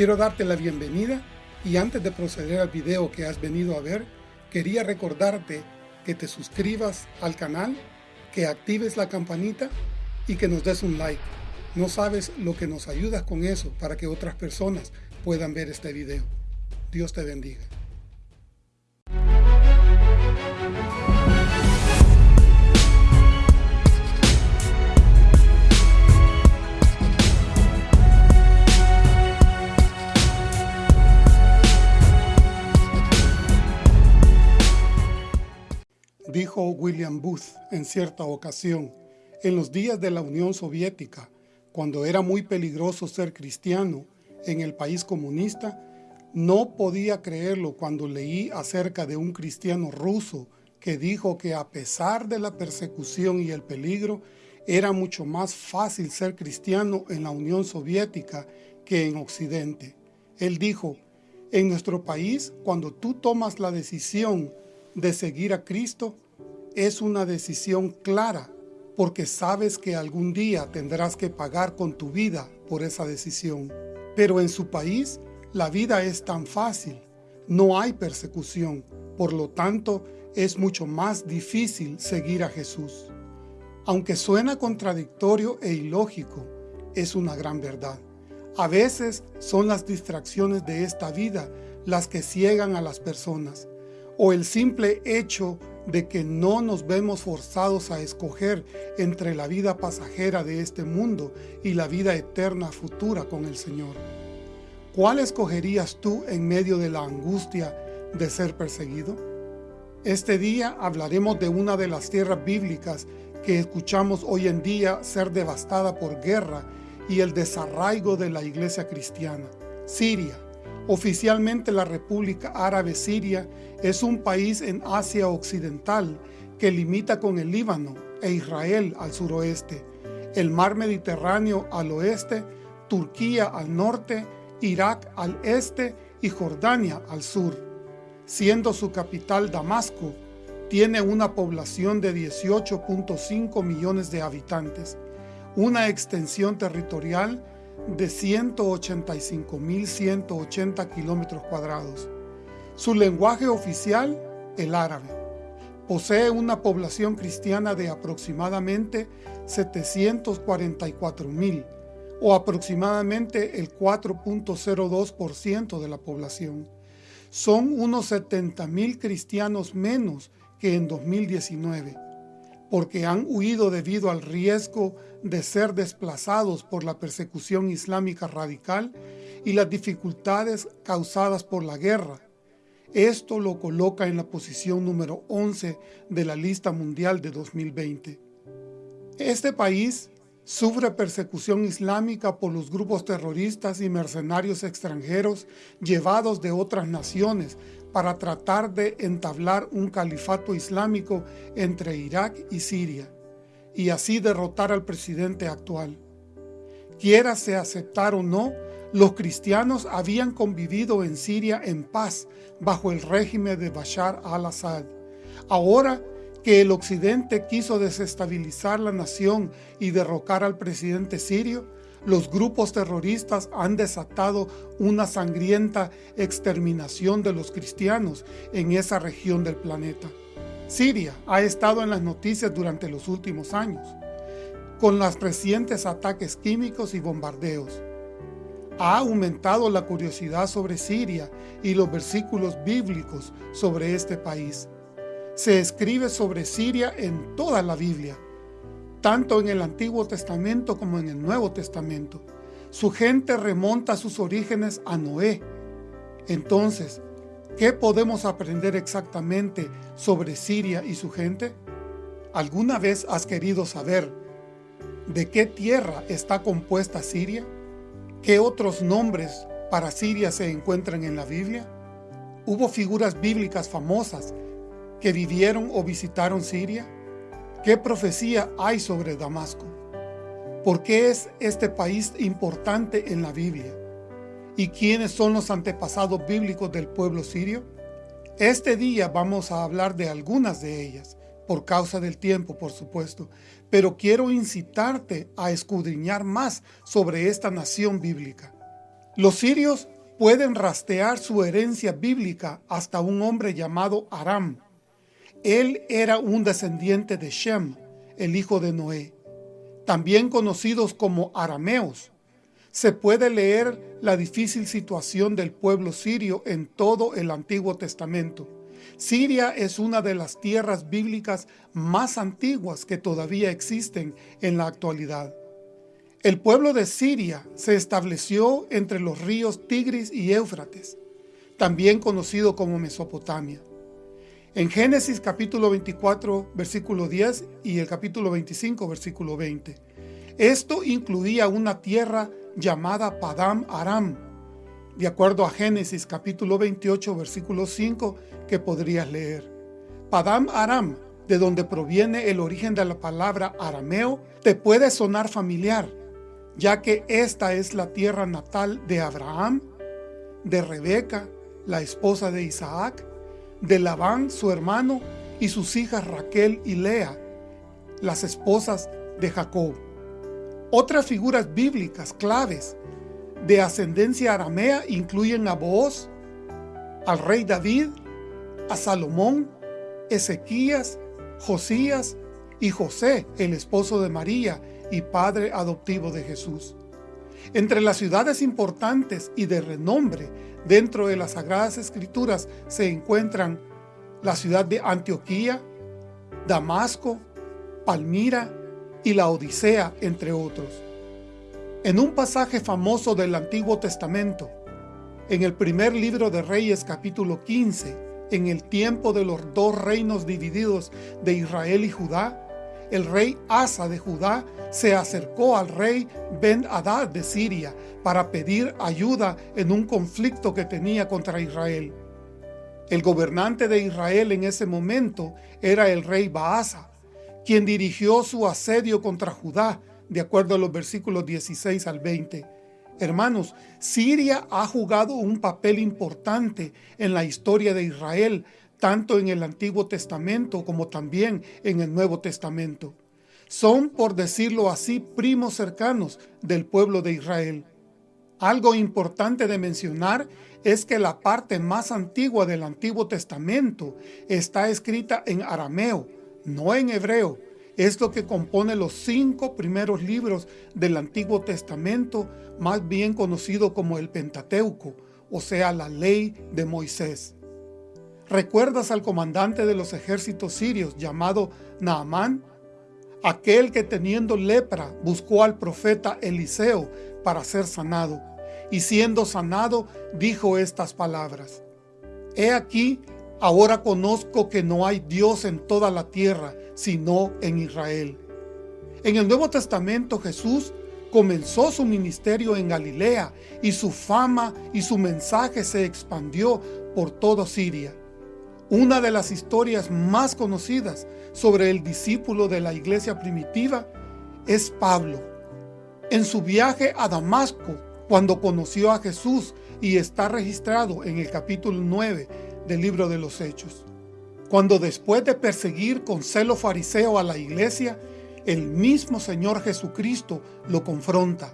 Quiero darte la bienvenida y antes de proceder al video que has venido a ver, quería recordarte que te suscribas al canal, que actives la campanita y que nos des un like. No sabes lo que nos ayudas con eso para que otras personas puedan ver este video. Dios te bendiga. Dijo William Booth en cierta ocasión, en los días de la Unión Soviética, cuando era muy peligroso ser cristiano en el país comunista, no podía creerlo cuando leí acerca de un cristiano ruso que dijo que a pesar de la persecución y el peligro, era mucho más fácil ser cristiano en la Unión Soviética que en Occidente. Él dijo, en nuestro país, cuando tú tomas la decisión de seguir a Cristo es una decisión clara porque sabes que algún día tendrás que pagar con tu vida por esa decisión. Pero en su país la vida es tan fácil, no hay persecución, por lo tanto es mucho más difícil seguir a Jesús. Aunque suena contradictorio e ilógico, es una gran verdad. A veces son las distracciones de esta vida las que ciegan a las personas, o el simple hecho de que no nos vemos forzados a escoger entre la vida pasajera de este mundo y la vida eterna futura con el Señor. ¿Cuál escogerías tú en medio de la angustia de ser perseguido? Este día hablaremos de una de las tierras bíblicas que escuchamos hoy en día ser devastada por guerra y el desarraigo de la iglesia cristiana, Siria. Oficialmente la República Árabe Siria es un país en Asia Occidental que limita con el Líbano e Israel al suroeste, el mar Mediterráneo al oeste, Turquía al norte, Irak al este y Jordania al sur. Siendo su capital Damasco, tiene una población de 18.5 millones de habitantes, una extensión territorial de 185.180 kilómetros cuadrados. Su lenguaje oficial, el árabe. Posee una población cristiana de aproximadamente 744.000 o aproximadamente el 4.02% de la población. Son unos 70.000 cristianos menos que en 2019 porque han huido debido al riesgo de ser desplazados por la persecución islámica radical y las dificultades causadas por la guerra. Esto lo coloca en la posición número 11 de la lista mundial de 2020. Este país sufre persecución islámica por los grupos terroristas y mercenarios extranjeros llevados de otras naciones para tratar de entablar un califato islámico entre Irak y Siria, y así derrotar al presidente actual. Quiérase aceptar o no, los cristianos habían convivido en Siria en paz bajo el régimen de Bashar al-Assad. Ahora que el occidente quiso desestabilizar la nación y derrocar al presidente sirio, los grupos terroristas han desatado una sangrienta exterminación de los cristianos en esa región del planeta. Siria ha estado en las noticias durante los últimos años, con los recientes ataques químicos y bombardeos. Ha aumentado la curiosidad sobre Siria y los versículos bíblicos sobre este país. Se escribe sobre Siria en toda la Biblia, tanto en el Antiguo Testamento como en el Nuevo Testamento. Su gente remonta sus orígenes a Noé. Entonces, ¿qué podemos aprender exactamente sobre Siria y su gente? ¿Alguna vez has querido saber de qué tierra está compuesta Siria? ¿Qué otros nombres para Siria se encuentran en la Biblia? ¿Hubo figuras bíblicas famosas que vivieron o visitaron Siria? ¿Qué profecía hay sobre Damasco? ¿Por qué es este país importante en la Biblia? ¿Y quiénes son los antepasados bíblicos del pueblo sirio? Este día vamos a hablar de algunas de ellas, por causa del tiempo, por supuesto, pero quiero incitarte a escudriñar más sobre esta nación bíblica. Los sirios pueden rastrear su herencia bíblica hasta un hombre llamado Aram. Él era un descendiente de Shem, el hijo de Noé, también conocidos como arameos. Se puede leer la difícil situación del pueblo sirio en todo el Antiguo Testamento. Siria es una de las tierras bíblicas más antiguas que todavía existen en la actualidad. El pueblo de Siria se estableció entre los ríos Tigris y Éufrates, también conocido como Mesopotamia. En Génesis capítulo 24, versículo 10 y el capítulo 25, versículo 20. Esto incluía una tierra llamada Padam Aram, de acuerdo a Génesis capítulo 28, versículo 5, que podrías leer. Padam Aram, de donde proviene el origen de la palabra arameo, te puede sonar familiar, ya que esta es la tierra natal de Abraham, de Rebeca, la esposa de Isaac, de Labán, su hermano, y sus hijas Raquel y Lea, las esposas de Jacob. Otras figuras bíblicas claves de ascendencia aramea incluyen a Booz, al rey David, a Salomón, Ezequías, Josías y José, el esposo de María, y padre adoptivo de Jesús. Entre las ciudades importantes y de renombre dentro de las Sagradas Escrituras se encuentran la ciudad de Antioquía, Damasco, Palmira y la Odisea, entre otros. En un pasaje famoso del Antiguo Testamento, en el primer libro de Reyes capítulo 15, en el tiempo de los dos reinos divididos de Israel y Judá, el rey Asa de Judá se acercó al rey Ben-Hadad de Siria para pedir ayuda en un conflicto que tenía contra Israel. El gobernante de Israel en ese momento era el rey Baasa, quien dirigió su asedio contra Judá, de acuerdo a los versículos 16 al 20. Hermanos, Siria ha jugado un papel importante en la historia de Israel tanto en el Antiguo Testamento como también en el Nuevo Testamento. Son, por decirlo así, primos cercanos del pueblo de Israel. Algo importante de mencionar es que la parte más antigua del Antiguo Testamento está escrita en arameo, no en hebreo. Es lo que compone los cinco primeros libros del Antiguo Testamento, más bien conocido como el Pentateuco, o sea, la ley de Moisés. ¿Recuerdas al comandante de los ejércitos sirios llamado Naamán? Aquel que teniendo lepra buscó al profeta Eliseo para ser sanado, y siendo sanado dijo estas palabras. He aquí, ahora conozco que no hay Dios en toda la tierra, sino en Israel. En el Nuevo Testamento Jesús comenzó su ministerio en Galilea y su fama y su mensaje se expandió por toda Siria. Una de las historias más conocidas sobre el discípulo de la iglesia primitiva es Pablo. En su viaje a Damasco, cuando conoció a Jesús y está registrado en el capítulo 9 del libro de los Hechos. Cuando después de perseguir con celo fariseo a la iglesia, el mismo Señor Jesucristo lo confronta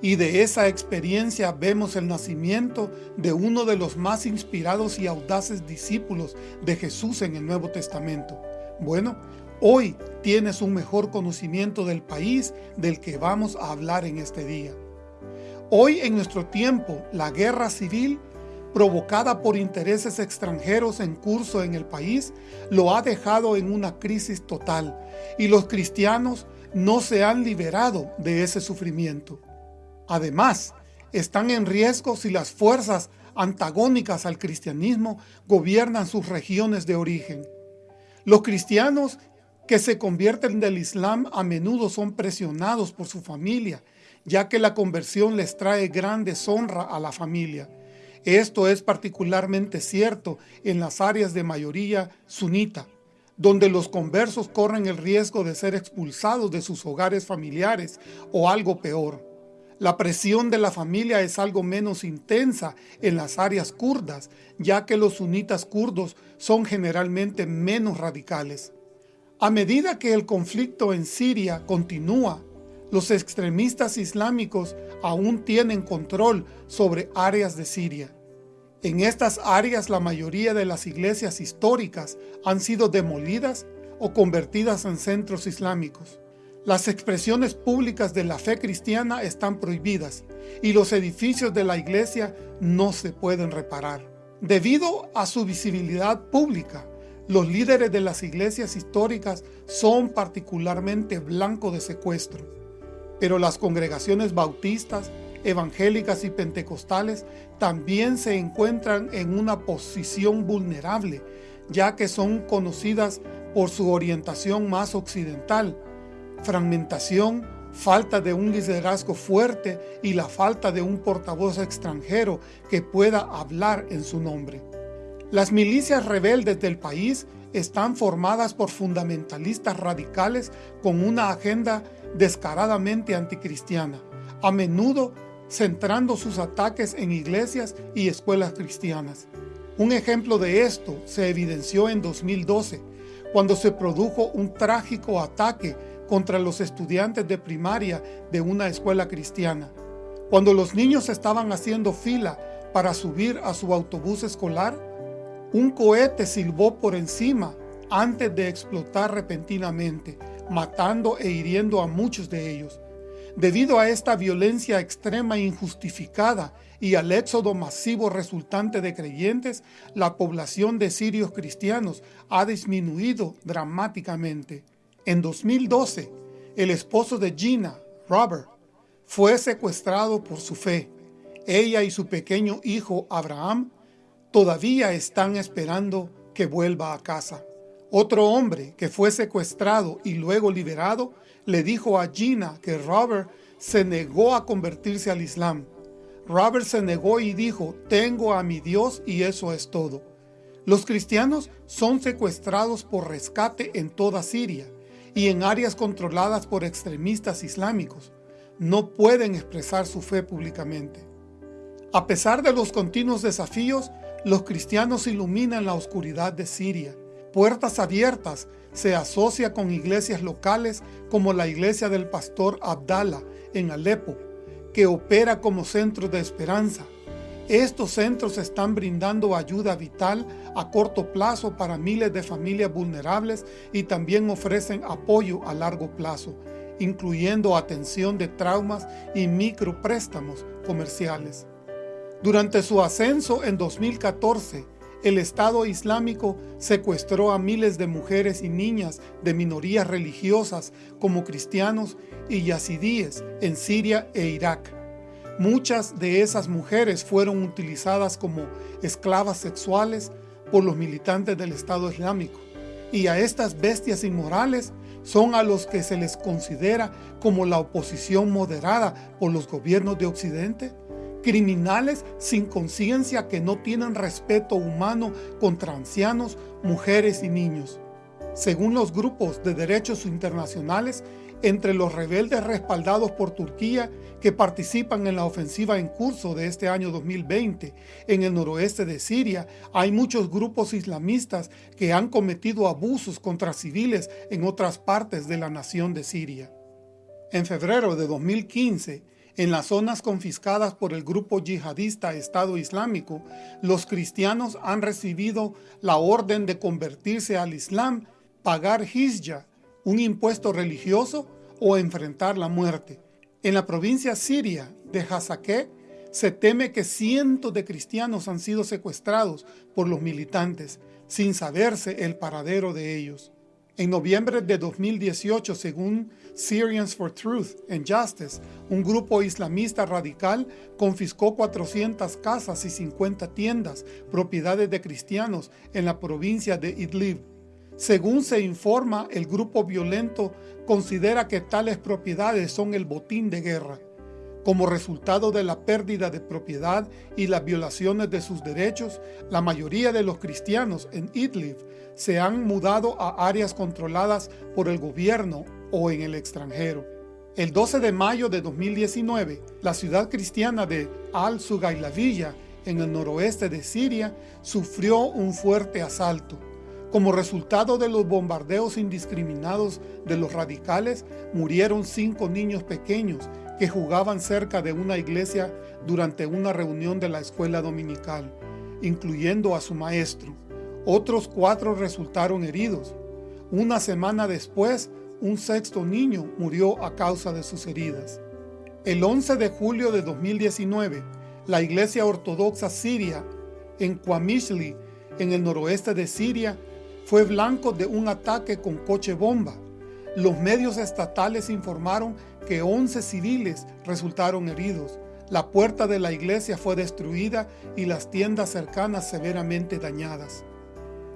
y de esa experiencia vemos el nacimiento de uno de los más inspirados y audaces discípulos de Jesús en el Nuevo Testamento. Bueno, hoy tienes un mejor conocimiento del país del que vamos a hablar en este día. Hoy en nuestro tiempo, la guerra civil provocada por intereses extranjeros en curso en el país, lo ha dejado en una crisis total y los cristianos no se han liberado de ese sufrimiento. Además, están en riesgo si las fuerzas antagónicas al cristianismo gobiernan sus regiones de origen. Los cristianos que se convierten del Islam a menudo son presionados por su familia, ya que la conversión les trae gran deshonra a la familia. Esto es particularmente cierto en las áreas de mayoría sunita, donde los conversos corren el riesgo de ser expulsados de sus hogares familiares o algo peor. La presión de la familia es algo menos intensa en las áreas kurdas, ya que los sunitas kurdos son generalmente menos radicales. A medida que el conflicto en Siria continúa, los extremistas islámicos aún tienen control sobre áreas de Siria. En estas áreas la mayoría de las iglesias históricas han sido demolidas o convertidas en centros islámicos. Las expresiones públicas de la fe cristiana están prohibidas y los edificios de la iglesia no se pueden reparar. Debido a su visibilidad pública, los líderes de las iglesias históricas son particularmente blanco de secuestro, pero las congregaciones bautistas, evangélicas y pentecostales también se encuentran en una posición vulnerable, ya que son conocidas por su orientación más occidental, fragmentación, falta de un liderazgo fuerte y la falta de un portavoz extranjero que pueda hablar en su nombre. Las milicias rebeldes del país están formadas por fundamentalistas radicales con una agenda descaradamente anticristiana, a menudo centrando sus ataques en iglesias y escuelas cristianas. Un ejemplo de esto se evidenció en 2012, cuando se produjo un trágico ataque contra los estudiantes de primaria de una escuela cristiana. Cuando los niños estaban haciendo fila para subir a su autobús escolar, un cohete silbó por encima antes de explotar repentinamente, matando e hiriendo a muchos de ellos. Debido a esta violencia extrema e injustificada y al éxodo masivo resultante de creyentes, la población de sirios cristianos ha disminuido dramáticamente. En 2012, el esposo de Gina, Robert, fue secuestrado por su fe. Ella y su pequeño hijo Abraham todavía están esperando que vuelva a casa. Otro hombre que fue secuestrado y luego liberado le dijo a Gina que Robert se negó a convertirse al Islam. Robert se negó y dijo, tengo a mi Dios y eso es todo. Los cristianos son secuestrados por rescate en toda Siria y en áreas controladas por extremistas islámicos. No pueden expresar su fe públicamente. A pesar de los continuos desafíos, los cristianos iluminan la oscuridad de Siria. Puertas Abiertas se asocia con iglesias locales como la iglesia del pastor Abdallah en Alepo, que opera como centro de esperanza. Estos centros están brindando ayuda vital a corto plazo para miles de familias vulnerables y también ofrecen apoyo a largo plazo, incluyendo atención de traumas y micropréstamos comerciales. Durante su ascenso en 2014, el Estado Islámico secuestró a miles de mujeres y niñas de minorías religiosas como cristianos y yazidíes en Siria e Irak. Muchas de esas mujeres fueron utilizadas como esclavas sexuales por los militantes del Estado Islámico. Y a estas bestias inmorales son a los que se les considera como la oposición moderada por los gobiernos de Occidente criminales sin conciencia que no tienen respeto humano contra ancianos, mujeres y niños. Según los grupos de derechos internacionales, entre los rebeldes respaldados por Turquía que participan en la ofensiva en curso de este año 2020 en el noroeste de Siria, hay muchos grupos islamistas que han cometido abusos contra civiles en otras partes de la nación de Siria. En febrero de 2015, en las zonas confiscadas por el grupo yihadista Estado Islámico, los cristianos han recibido la orden de convertirse al Islam, pagar hizya, un impuesto religioso, o enfrentar la muerte. En la provincia siria de Hazaké, se teme que cientos de cristianos han sido secuestrados por los militantes, sin saberse el paradero de ellos. En noviembre de 2018, según Syrians for Truth and Justice, un grupo islamista radical confiscó 400 casas y 50 tiendas, propiedades de cristianos, en la provincia de Idlib. Según se informa, el grupo violento considera que tales propiedades son el botín de guerra. Como resultado de la pérdida de propiedad y las violaciones de sus derechos, la mayoría de los cristianos en Idlib se han mudado a áreas controladas por el gobierno o en el extranjero. El 12 de mayo de 2019, la ciudad cristiana de Al-Sugailavilla, en el noroeste de Siria, sufrió un fuerte asalto. Como resultado de los bombardeos indiscriminados de los radicales, murieron cinco niños pequeños que jugaban cerca de una iglesia durante una reunión de la escuela dominical, incluyendo a su maestro. Otros cuatro resultaron heridos. Una semana después, un sexto niño murió a causa de sus heridas. El 11 de julio de 2019, la Iglesia Ortodoxa Siria en Qamishli, en el noroeste de Siria, fue blanco de un ataque con coche bomba. Los medios estatales informaron que 11 civiles resultaron heridos. La puerta de la iglesia fue destruida y las tiendas cercanas severamente dañadas.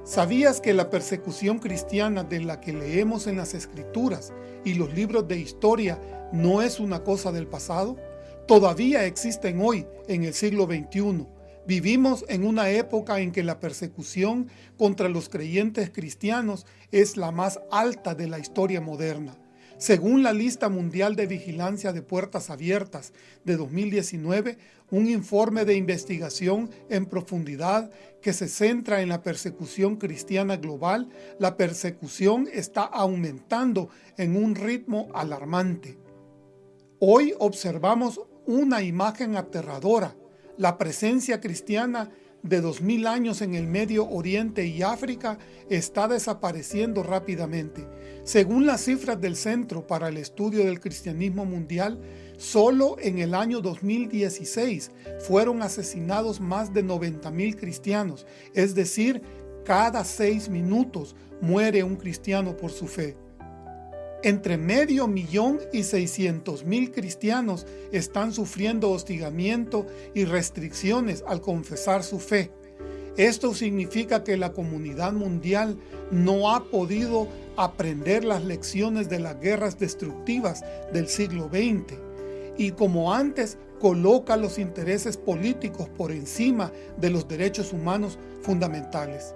¿Sabías que la persecución cristiana de la que leemos en las Escrituras y los libros de historia no es una cosa del pasado? Todavía existen hoy, en el siglo XXI. Vivimos en una época en que la persecución contra los creyentes cristianos es la más alta de la historia moderna. Según la lista mundial de vigilancia de puertas abiertas de 2019, un informe de investigación en profundidad que se centra en la persecución cristiana global, la persecución está aumentando en un ritmo alarmante. Hoy observamos una imagen aterradora, la presencia cristiana de 2000 años en el Medio Oriente y África está desapareciendo rápidamente. Según las cifras del Centro para el Estudio del Cristianismo Mundial, solo en el año 2016 fueron asesinados más de 90.000 cristianos, es decir, cada seis minutos muere un cristiano por su fe. Entre medio millón y seiscientos mil cristianos están sufriendo hostigamiento y restricciones al confesar su fe. Esto significa que la comunidad mundial no ha podido aprender las lecciones de las guerras destructivas del siglo XX y como antes coloca los intereses políticos por encima de los derechos humanos fundamentales.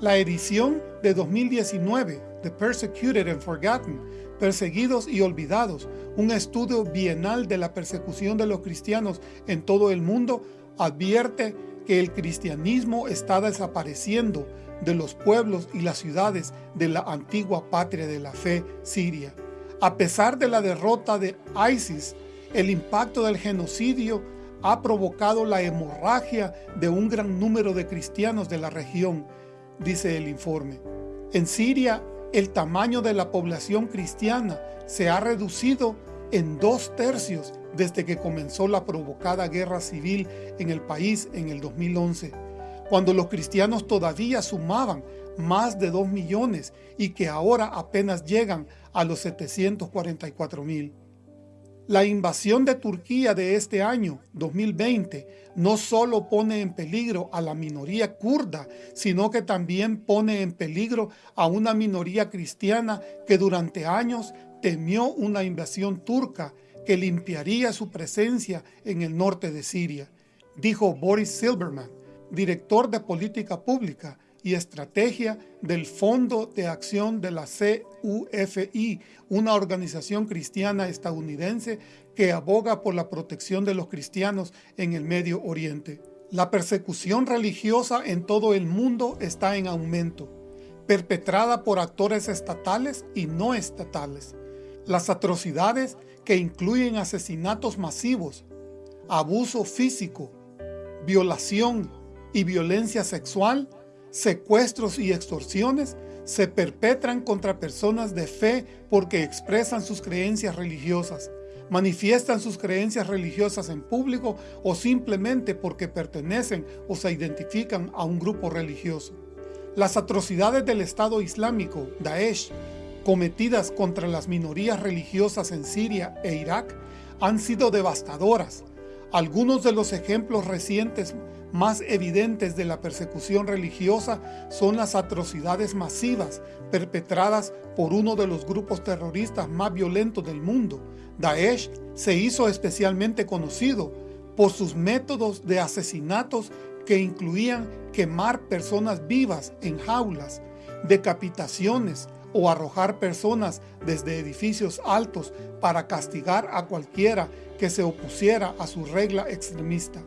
La edición de 2019 The Persecuted and Forgotten, Perseguidos y Olvidados, un estudio bienal de la persecución de los cristianos en todo el mundo, advierte que el cristianismo está desapareciendo de los pueblos y las ciudades de la antigua patria de la fe siria. A pesar de la derrota de ISIS, el impacto del genocidio ha provocado la hemorragia de un gran número de cristianos de la región, dice el informe. En Siria, el tamaño de la población cristiana se ha reducido en dos tercios desde que comenzó la provocada guerra civil en el país en el 2011, cuando los cristianos todavía sumaban más de 2 millones y que ahora apenas llegan a los 744 mil. La invasión de Turquía de este año, 2020, no solo pone en peligro a la minoría kurda, sino que también pone en peligro a una minoría cristiana que durante años temió una invasión turca que limpiaría su presencia en el norte de Siria, dijo Boris Silberman, director de política pública y estrategia del Fondo de Acción de la CUFI, una organización cristiana estadounidense que aboga por la protección de los cristianos en el Medio Oriente. La persecución religiosa en todo el mundo está en aumento, perpetrada por actores estatales y no estatales. Las atrocidades que incluyen asesinatos masivos, abuso físico, violación y violencia sexual secuestros y extorsiones se perpetran contra personas de fe porque expresan sus creencias religiosas, manifiestan sus creencias religiosas en público o simplemente porque pertenecen o se identifican a un grupo religioso. Las atrocidades del Estado Islámico, Daesh, cometidas contra las minorías religiosas en Siria e Irak han sido devastadoras. Algunos de los ejemplos recientes más evidentes de la persecución religiosa son las atrocidades masivas perpetradas por uno de los grupos terroristas más violentos del mundo. Daesh se hizo especialmente conocido por sus métodos de asesinatos que incluían quemar personas vivas en jaulas, decapitaciones o arrojar personas desde edificios altos para castigar a cualquiera que se opusiera a su regla extremista.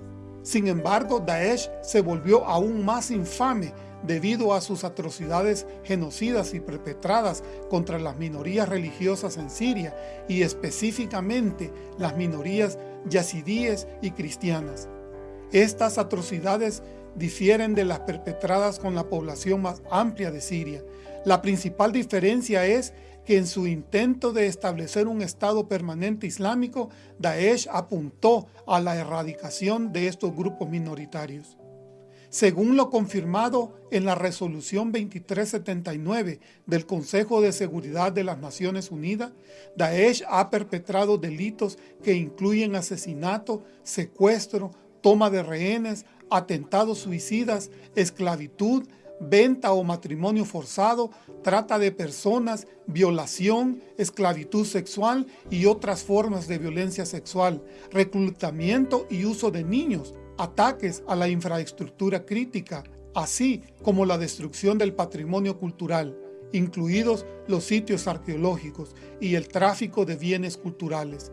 Sin embargo, Daesh se volvió aún más infame debido a sus atrocidades genocidas y perpetradas contra las minorías religiosas en Siria y específicamente las minorías yazidíes y cristianas. Estas atrocidades difieren de las perpetradas con la población más amplia de Siria. La principal diferencia es que en su intento de establecer un Estado permanente islámico, Daesh apuntó a la erradicación de estos grupos minoritarios. Según lo confirmado en la resolución 2379 del Consejo de Seguridad de las Naciones Unidas, Daesh ha perpetrado delitos que incluyen asesinato, secuestro, toma de rehenes, atentados suicidas, esclavitud, venta o matrimonio forzado, trata de personas, violación, esclavitud sexual y otras formas de violencia sexual, reclutamiento y uso de niños, ataques a la infraestructura crítica, así como la destrucción del patrimonio cultural, incluidos los sitios arqueológicos y el tráfico de bienes culturales.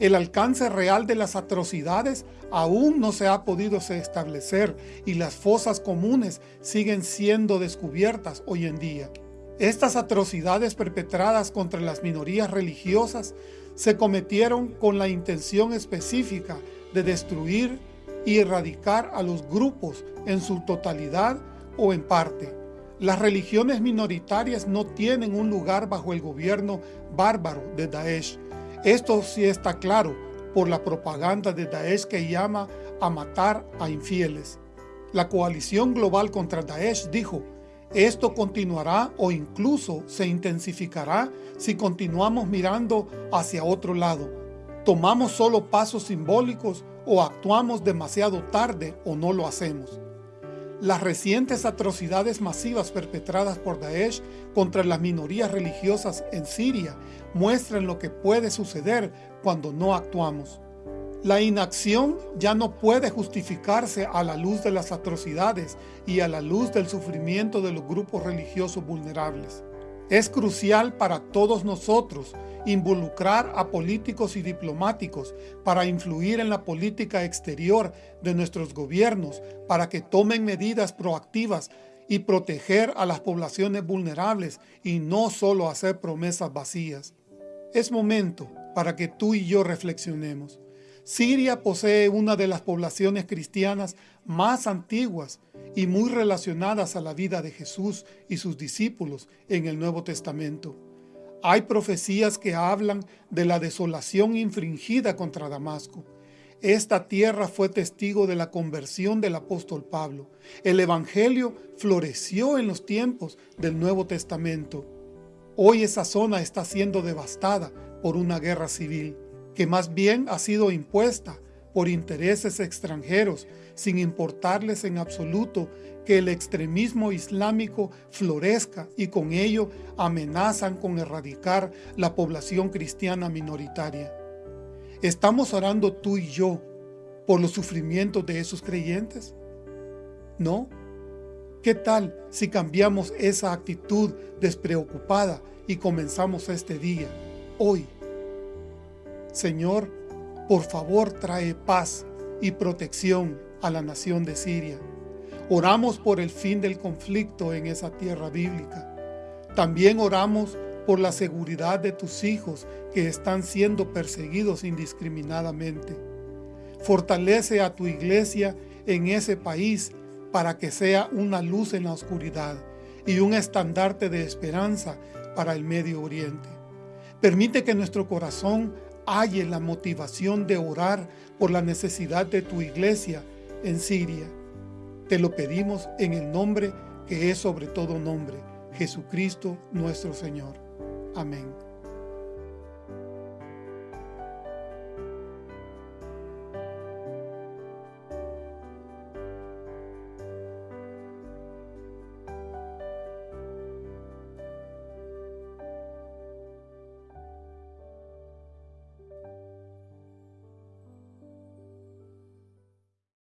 El alcance real de las atrocidades aún no se ha podido establecer y las fosas comunes siguen siendo descubiertas hoy en día. Estas atrocidades perpetradas contra las minorías religiosas se cometieron con la intención específica de destruir y erradicar a los grupos en su totalidad o en parte. Las religiones minoritarias no tienen un lugar bajo el gobierno bárbaro de Daesh. Esto sí está claro por la propaganda de Daesh que llama a matar a infieles. La coalición global contra Daesh dijo, esto continuará o incluso se intensificará si continuamos mirando hacia otro lado. Tomamos solo pasos simbólicos o actuamos demasiado tarde o no lo hacemos. Las recientes atrocidades masivas perpetradas por Daesh contra las minorías religiosas en Siria muestran lo que puede suceder cuando no actuamos. La inacción ya no puede justificarse a la luz de las atrocidades y a la luz del sufrimiento de los grupos religiosos vulnerables. Es crucial para todos nosotros involucrar a políticos y diplomáticos para influir en la política exterior de nuestros gobiernos para que tomen medidas proactivas y proteger a las poblaciones vulnerables y no solo hacer promesas vacías. Es momento para que tú y yo reflexionemos. Siria posee una de las poblaciones cristianas más antiguas y muy relacionadas a la vida de Jesús y sus discípulos en el Nuevo Testamento. Hay profecías que hablan de la desolación infringida contra Damasco. Esta tierra fue testigo de la conversión del apóstol Pablo. El Evangelio floreció en los tiempos del Nuevo Testamento. Hoy esa zona está siendo devastada por una guerra civil, que más bien ha sido impuesta por intereses extranjeros, sin importarles en absoluto que el extremismo islámico florezca y con ello amenazan con erradicar la población cristiana minoritaria. ¿Estamos orando tú y yo por los sufrimientos de esos creyentes? ¿No? ¿Qué tal si cambiamos esa actitud despreocupada y comenzamos este día, hoy? Señor, por favor trae paz y protección a la nación de Siria. Oramos por el fin del conflicto en esa tierra bíblica. También oramos por la seguridad de tus hijos que están siendo perseguidos indiscriminadamente. Fortalece a tu iglesia en ese país para que sea una luz en la oscuridad y un estandarte de esperanza para el Medio Oriente. Permite que nuestro corazón halle la motivación de orar por la necesidad de tu iglesia en Siria te lo pedimos en el nombre que es sobre todo nombre, Jesucristo nuestro Señor. Amén.